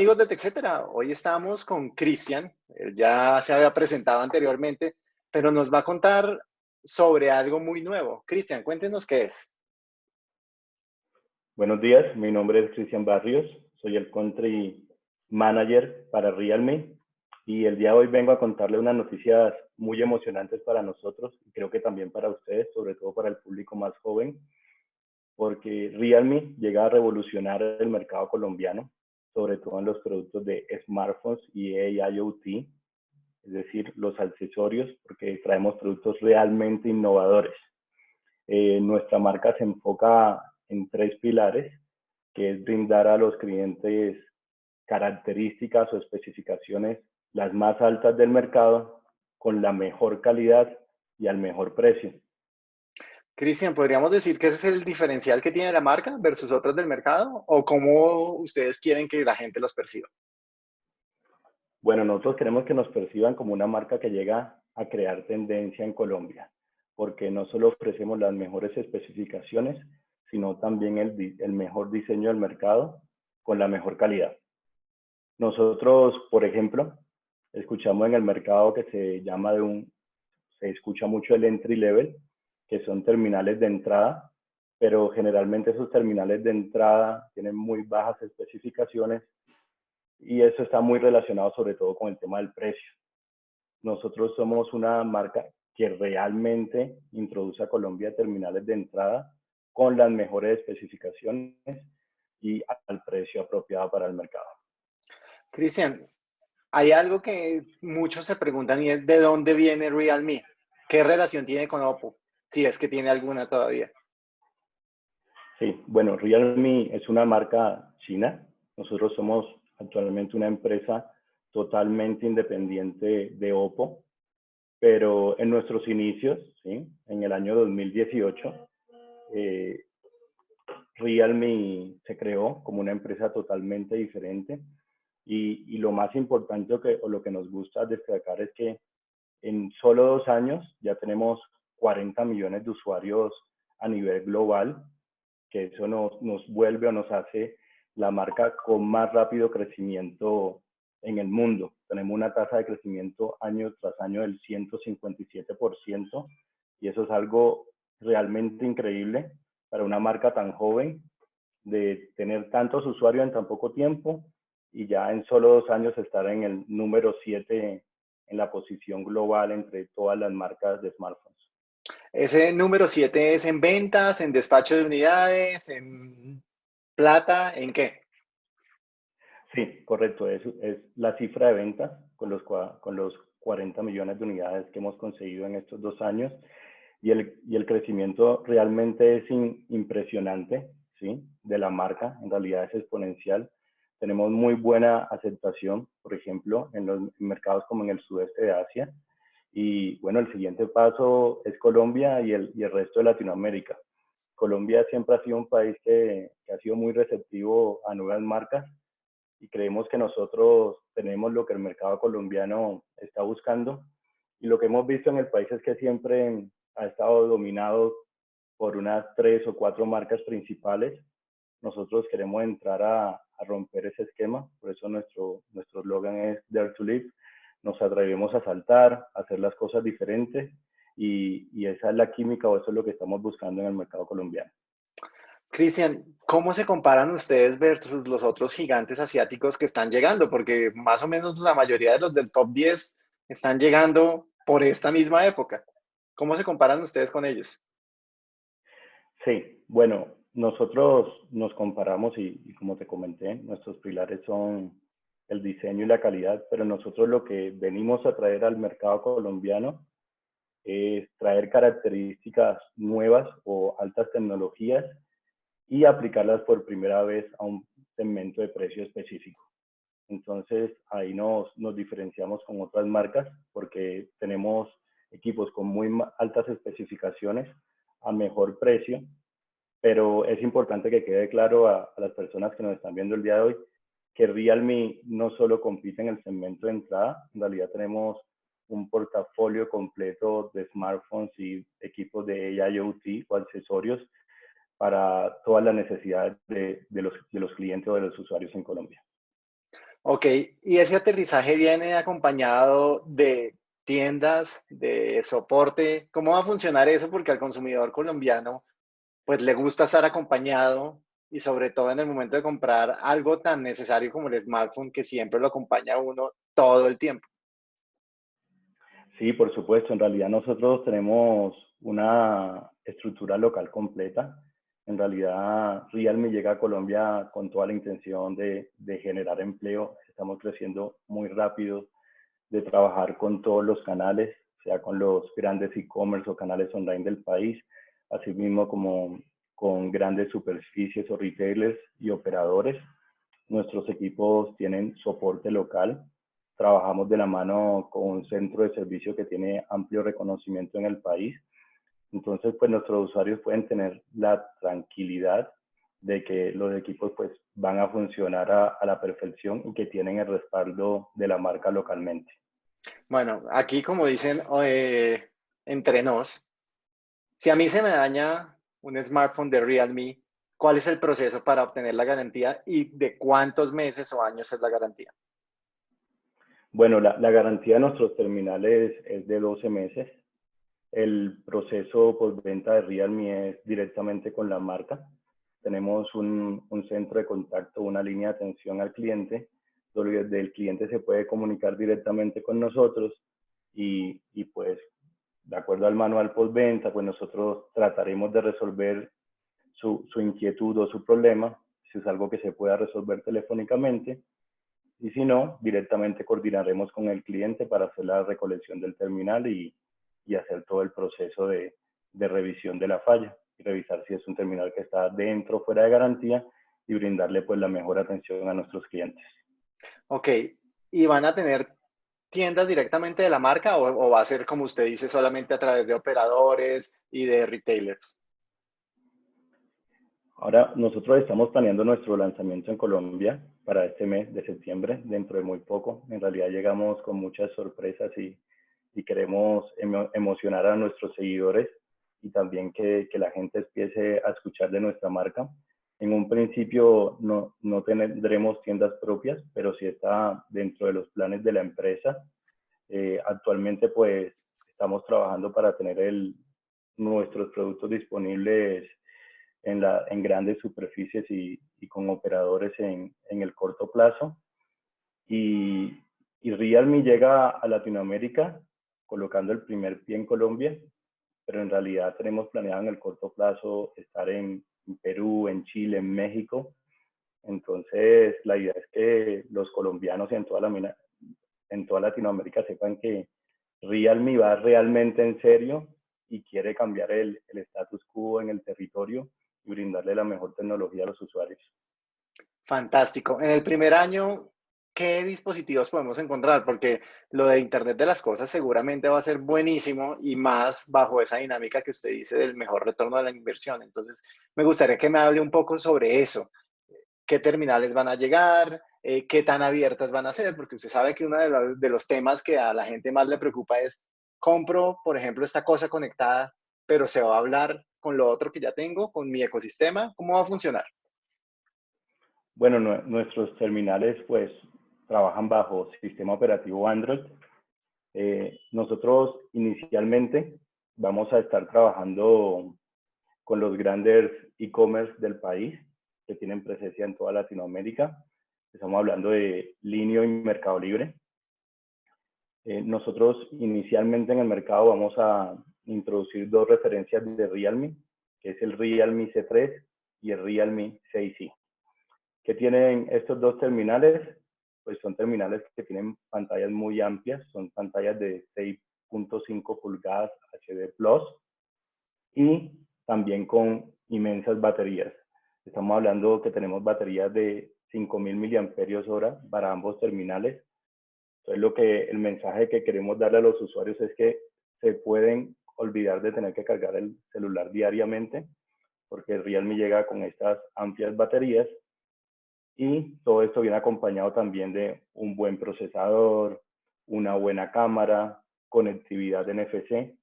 amigos de TechCetera, hoy estamos con Cristian, él ya se había presentado anteriormente, pero nos va a contar sobre algo muy nuevo. Cristian, cuéntenos qué es. Buenos días, mi nombre es Cristian Barrios, soy el Country Manager para Realme y el día de hoy vengo a contarle unas noticias muy emocionantes para nosotros y creo que también para ustedes, sobre todo para el público más joven, porque Realme llega a revolucionar el mercado colombiano, sobre todo en los productos de smartphones y AIoT, es decir, los accesorios, porque traemos productos realmente innovadores. Eh, nuestra marca se enfoca en tres pilares, que es brindar a los clientes características o especificaciones las más altas del mercado con la mejor calidad y al mejor precio. Cristian, ¿podríamos decir que ese es el diferencial que tiene la marca versus otras del mercado? ¿O cómo ustedes quieren que la gente los perciba? Bueno, nosotros queremos que nos perciban como una marca que llega a crear tendencia en Colombia, porque no solo ofrecemos las mejores especificaciones, sino también el, el mejor diseño del mercado con la mejor calidad. Nosotros, por ejemplo, escuchamos en el mercado que se llama de un, se escucha mucho el entry level, que son terminales de entrada, pero generalmente esos terminales de entrada tienen muy bajas especificaciones y eso está muy relacionado sobre todo con el tema del precio. Nosotros somos una marca que realmente introduce a Colombia terminales de entrada con las mejores especificaciones y al precio apropiado para el mercado. Cristian, hay algo que muchos se preguntan y es ¿de dónde viene Realme? ¿Qué relación tiene con Oppo? Si es que tiene alguna todavía. Sí, bueno, Realme es una marca china. Nosotros somos actualmente una empresa totalmente independiente de Oppo, pero en nuestros inicios, ¿sí? en el año 2018, eh, Realme se creó como una empresa totalmente diferente y, lo más importante que, o lo que nos gusta destacar es que en solo dos años ya tenemos 40 millones de usuarios a nivel global, que eso nos, nos vuelve o nos hace la marca con más rápido crecimiento en el mundo. Tenemos una tasa de crecimiento año tras año del 157% y eso es algo realmente increíble para una marca tan joven de tener tantos usuarios en tan poco tiempo y ya en solo dos años estar en el número 7 en la posición global entre todas las marcas de smartphones. Ese número 7 es en ventas, en despacho de unidades, en plata, ¿en qué? Sí, correcto. Es, la cifra de ventas con los, con los 40 millones de unidades que hemos conseguido en estos dos años. Y el, y el crecimiento realmente es impresionante, ¿sí? De la marca, en realidad es exponencial. Tenemos muy buena aceptación, por ejemplo, en los mercados como en el sudeste de Asia. Y bueno, el siguiente paso es Colombia y el, y el resto de Latinoamérica. Colombia siempre ha sido un país que, ha sido muy receptivo a nuevas marcas y creemos que nosotros tenemos lo que el mercado colombiano está buscando. Y lo que hemos visto en el país es que siempre ha estado dominado por unas tres o cuatro marcas principales. Nosotros queremos entrar a, a romper ese esquema, por eso nuestro nuestro es Dare to Live. Nos atrevemos a saltar, a hacer las cosas diferentes y, esa es la química o eso es lo que estamos buscando en el mercado colombiano. Cristian, ¿cómo se comparan ustedes versus los otros gigantes asiáticos que están llegando? Porque más o menos la mayoría de los del top 10 están llegando por esta misma época. ¿Cómo se comparan ustedes con ellos? Sí, bueno, nosotros nos comparamos y, y, como te comenté, nuestros pilares son el diseño y la calidad, pero nosotros lo que venimos a traer al mercado colombiano es traer características nuevas o altas tecnologías y aplicarlas por primera vez a un segmento de precio específico. Entonces ahí nos, nos diferenciamos con otras marcas porque tenemos equipos con muy altas especificaciones a mejor precio, pero es importante que quede claro a, a las personas que nos están viendo el día de hoy que Realme no solo compite en el segmento de entrada, en realidad tenemos un portafolio completo de smartphones y equipos de IoT o accesorios para todas las necesidades de, los, clientes o de los usuarios en Colombia. Ok, y ese aterrizaje viene acompañado de tiendas, de soporte. ¿Cómo va a funcionar eso? Porque al consumidor colombiano, pues le gusta estar acompañado y sobre todo en el momento de comprar algo tan necesario como el smartphone que siempre lo acompaña a uno todo el tiempo. Sí, por supuesto. En realidad nosotros tenemos una estructura local completa. En realidad Realme llega a Colombia con toda la intención de, de generar empleo. Estamos creciendo muy rápido, de trabajar con todos los canales, sea con los grandes e-commerce o canales online del país, así mismo como con grandes superficies o retailers y operadores. Nuestros equipos tienen soporte local, trabajamos de la mano con un centro de servicio que tiene amplio reconocimiento en el país. Entonces, pues nuestros usuarios pueden tener la tranquilidad de que los equipos pues van a funcionar a, a, la perfección y que tienen el respaldo de la marca localmente. Bueno, aquí como dicen eh, entre nos, si a mí se me daña un smartphone de Realme, ¿cuál es el proceso para obtener la garantía y de cuántos meses o años es la garantía? Bueno, la, la, garantía de nuestros terminales es de 12 meses. El proceso postventa de Realme es directamente con la marca. Tenemos un, un, centro de contacto, una línea de atención al cliente, donde el cliente se puede comunicar directamente con nosotros y, y pues, de acuerdo al manual postventa, pues nosotros trataremos de resolver su, su inquietud o su problema, si es algo que se pueda resolver telefónicamente y si no, directamente coordinaremos con el cliente para hacer la recolección del terminal y, y hacer todo el proceso de, de, revisión de la falla y revisar si es un terminal que está dentro o fuera de garantía y brindarle pues la mejor atención a nuestros clientes. Ok, ¿y van a tener tiendas directamente de la marca o, o va a ser como usted dice solamente a través de operadores y de retailers? Ahora nosotros estamos planeando nuestro lanzamiento en Colombia para este mes de septiembre, dentro de muy poco. En realidad llegamos con muchas sorpresas y, y queremos emo emocionar a nuestros seguidores y también que, que, la gente empiece a escuchar de nuestra marca. En un principio no, no tendremos tiendas propias, pero sí está dentro de los planes de la empresa. Eh, actualmente pues estamos trabajando para tener el, nuestros productos disponibles en, la, en grandes superficies y, y con operadores en, en, el corto plazo. Y, y Realme llega a Latinoamérica colocando el primer pie en Colombia, pero en realidad tenemos planeado en el corto plazo estar en, en Perú, en Chile, en México. Entonces, la idea es que los colombianos en toda, la, en toda Latinoamérica sepan que Realme va realmente en serio y quiere cambiar el, el status quo en el territorio y brindarle la mejor tecnología a los usuarios. Fantástico. En el primer año, ¿qué dispositivos podemos encontrar? Porque lo de Internet de las Cosas seguramente va a ser buenísimo y más bajo esa dinámica que usted dice del mejor retorno de la inversión. Entonces, me gustaría que me hable un poco sobre eso. ¿Qué terminales van a llegar? Eh, ¿Qué tan abiertas van a ser? Porque usted sabe que uno de, los, temas que a la gente más le preocupa es, compro, por ejemplo, esta cosa conectada, pero se va a hablar con lo otro que ya tengo, con mi ecosistema? ¿Cómo va a funcionar? Bueno, no, nuestros terminales pues trabajan bajo sistema operativo Android. Eh, nosotros inicialmente vamos a estar trabajando con los grandes e-commerce del país que tienen presencia en toda Latinoamérica. Estamos hablando de Linio y Mercado Libre. Eh, nosotros inicialmente en el mercado vamos a introducir dos referencias de Realme, que es el Realme C3 y el Realme 6i. ¿Qué tienen estos dos terminales? Pues son terminales que tienen pantallas muy amplias, son pantallas de 6.5 pulgadas HD Plus y también con inmensas baterías. Estamos hablando que tenemos baterías de 5000 mAh para ambos terminales. Entonces, lo que el mensaje que queremos darle a los usuarios es que se pueden olvidar de tener que cargar el celular diariamente, porque el Realme llega con estas amplias baterías y todo esto viene acompañado también de un buen procesador, una buena cámara, conectividad NFC.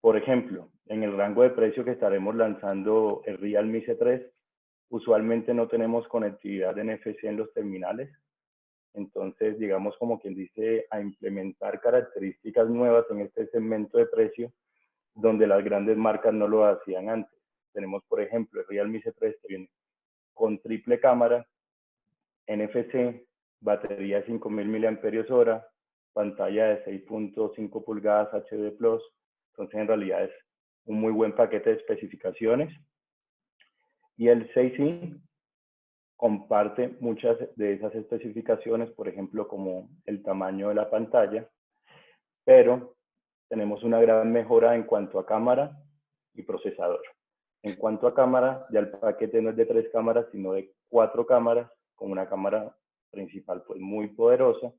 Por ejemplo, en el rango de precio que estaremos lanzando el Realme C3, usualmente no tenemos conectividad NFC en los terminales, Entonces, digamos como quien dice, a implementar características nuevas en este segmento de precio donde las grandes marcas no lo hacían antes. Tenemos, por ejemplo, el Realme C3 que viene con triple cámara, NFC, batería de 5000 mAh, pantalla de 6.5 pulgadas HD+, entonces en realidad es un muy buen paquete de especificaciones. Y el 6i comparte muchas de esas especificaciones, por ejemplo, como el tamaño de la pantalla, pero tenemos una gran mejora en cuanto a cámara y procesador. En cuanto a cámara, ya el paquete no es de tres cámaras, sino de cuatro cámaras, con una cámara principal pues muy poderosa,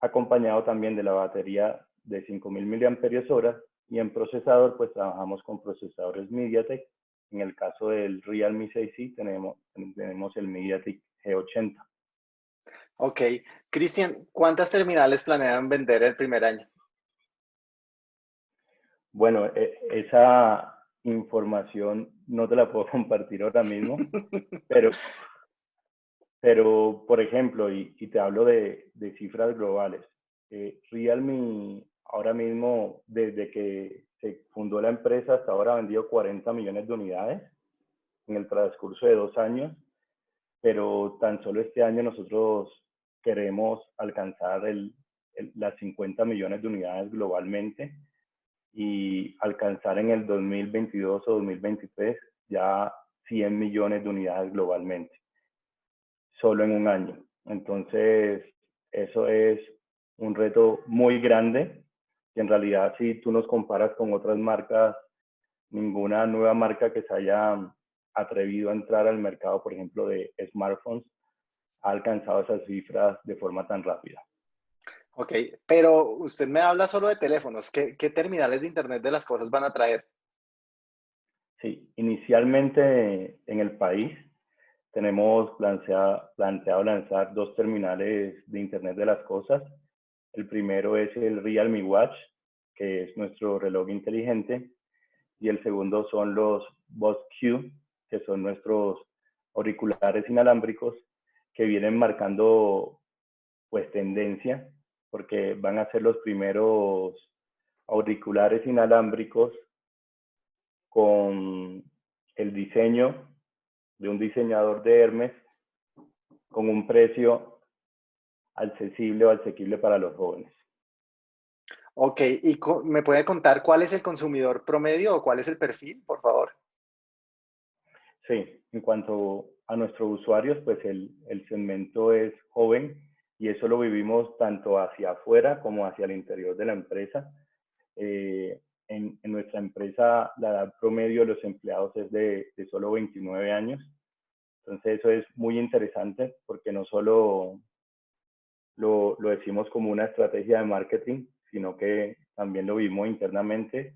acompañado también de la batería de 5000 mAh y en procesador pues trabajamos con procesadores MediaTek. En el caso del Realme 6i tenemos, tenemos el MediaTek G80. Ok. Cristian, ¿cuántas terminales planean vender el primer año? Bueno, e, esa información no te la puedo compartir ahora mismo, pero, pero por ejemplo, y, te hablo de, cifras globales, eh, Realme ahora mismo, desde que se fundó la empresa hasta ahora ha vendido 40 millones de unidades en el transcurso de dos años, pero tan solo este año nosotros queremos alcanzar el, las 50 millones de unidades globalmente y alcanzar en el 2022 o 2023 ya 100 millones de unidades globalmente, solo en un año. Entonces, eso es un reto muy grande y en realidad si tú nos comparas con otras marcas, ninguna nueva marca que se haya atrevido a entrar al mercado, por ejemplo, de smartphones, ha alcanzado esas cifras de forma tan rápida. Ok, pero usted me habla solo de teléfonos. ¿Qué, terminales de Internet de las cosas van a traer? Sí, inicialmente en el país tenemos planteado, lanzar dos terminales de Internet de las cosas. El primero es el Realme Watch, que es nuestro reloj inteligente, y el segundo son los Boss Q, que son nuestros auriculares inalámbricos que vienen marcando pues tendencia porque van a ser los primeros auriculares inalámbricos con el diseño de un diseñador de Hermes con un precio accesible o asequible para los jóvenes. Ok, ¿y me puede contar cuál es el consumidor promedio o cuál es el perfil, por favor? Sí, en cuanto a nuestros usuarios, pues el, el segmento es joven y eso lo vivimos tanto hacia afuera como hacia el interior de la empresa. Eh, en, nuestra empresa la edad promedio de los empleados es de, de, solo 29 años. Entonces eso es muy interesante porque no solo lo, lo decimos como una estrategia de marketing, sino que también lo vimos internamente.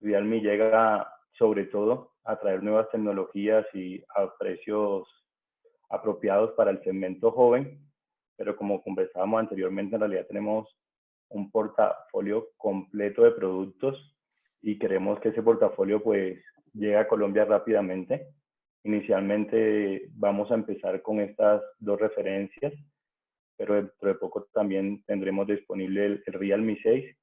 Realme llega sobre todo a traer nuevas tecnologías y a precios apropiados para el segmento joven pero como conversábamos anteriormente, en realidad tenemos un portafolio completo de productos y queremos que ese portafolio pues llegue a Colombia rápidamente. Inicialmente vamos a empezar con estas dos referencias, pero dentro de poco también tendremos disponible el, Realme 6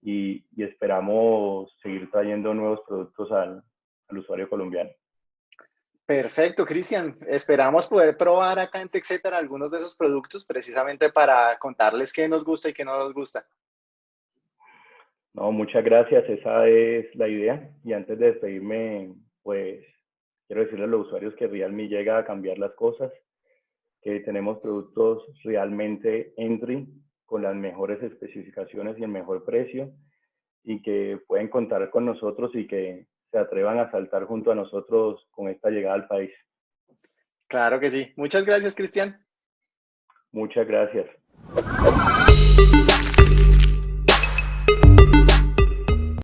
y, y, esperamos seguir trayendo nuevos productos al, al usuario colombiano. Perfecto, Cristian. Esperamos poder probar acá en TechCetera algunos de esos productos precisamente para contarles qué nos gusta y qué no nos gusta. No, muchas gracias. Esa es la idea. Y antes de despedirme, pues quiero decirle a los usuarios que Realme llega a cambiar las cosas, que tenemos productos realmente entry con las mejores especificaciones y el mejor precio y que pueden contar con nosotros y que se atrevan a saltar junto a nosotros con esta llegada al país. Claro que sí. Muchas gracias, Cristian. Muchas gracias.